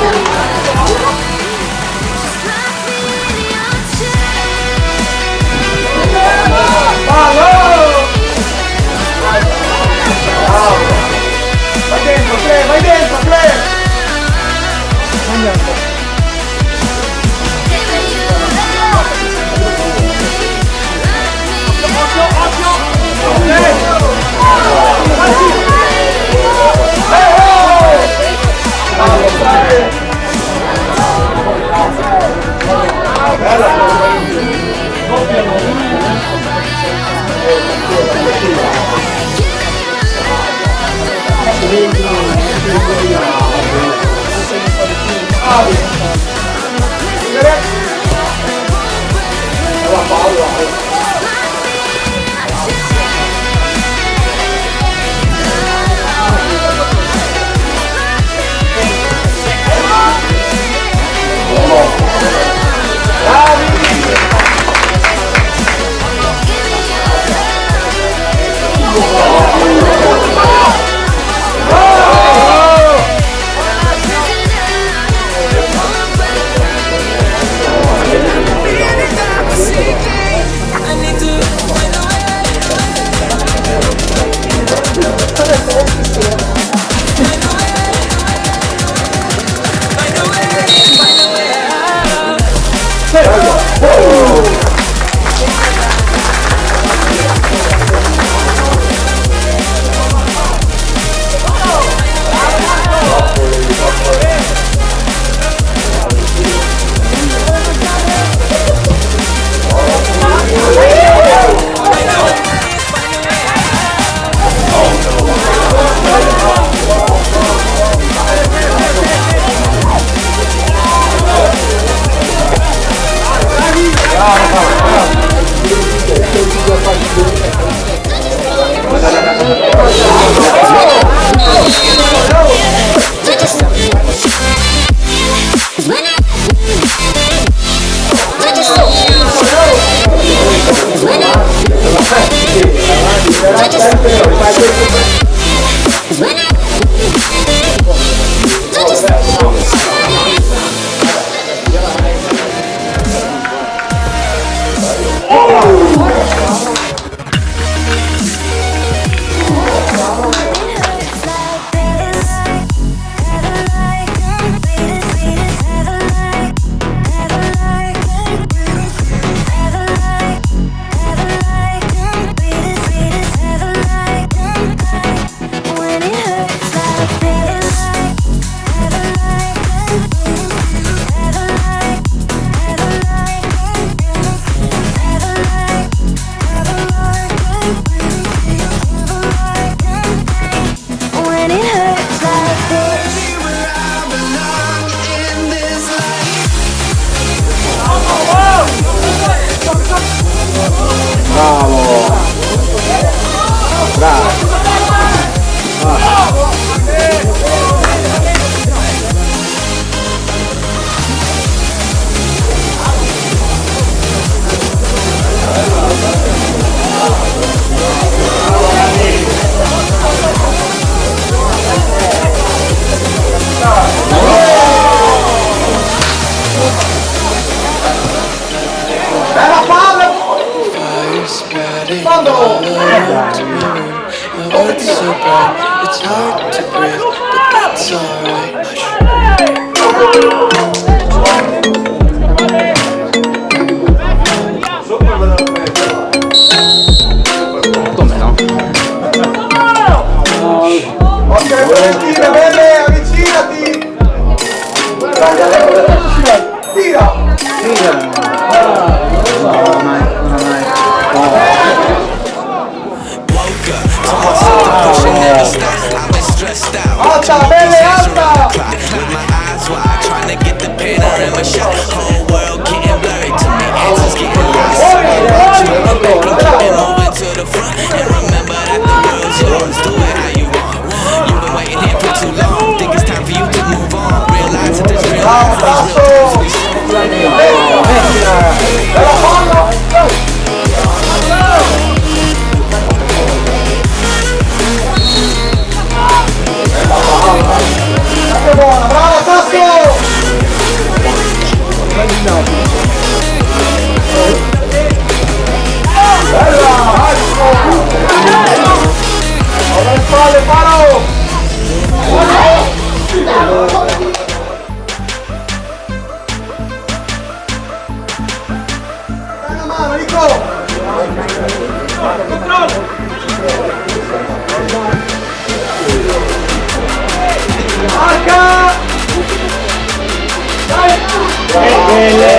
Vai اصحابي الله When spreading all around me. My world's so bright, it's hard to breathe, but that's alright. Hush. Ok, Valentina, Marca! Vai!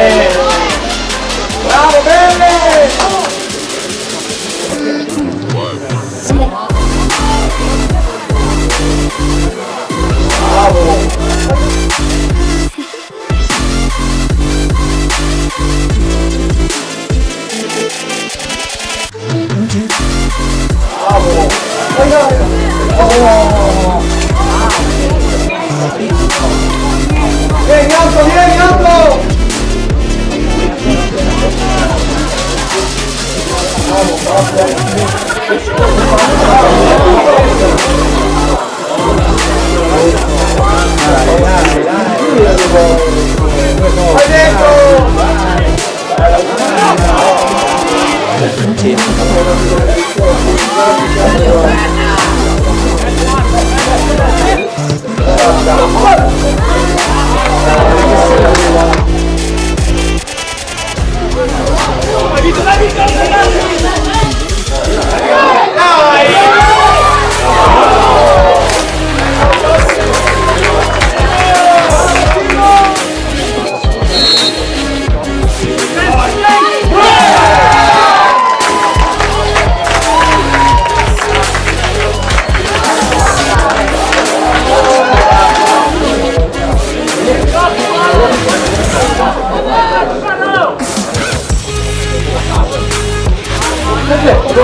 kecil Lagi, lagi, lagi, lagi. Oh,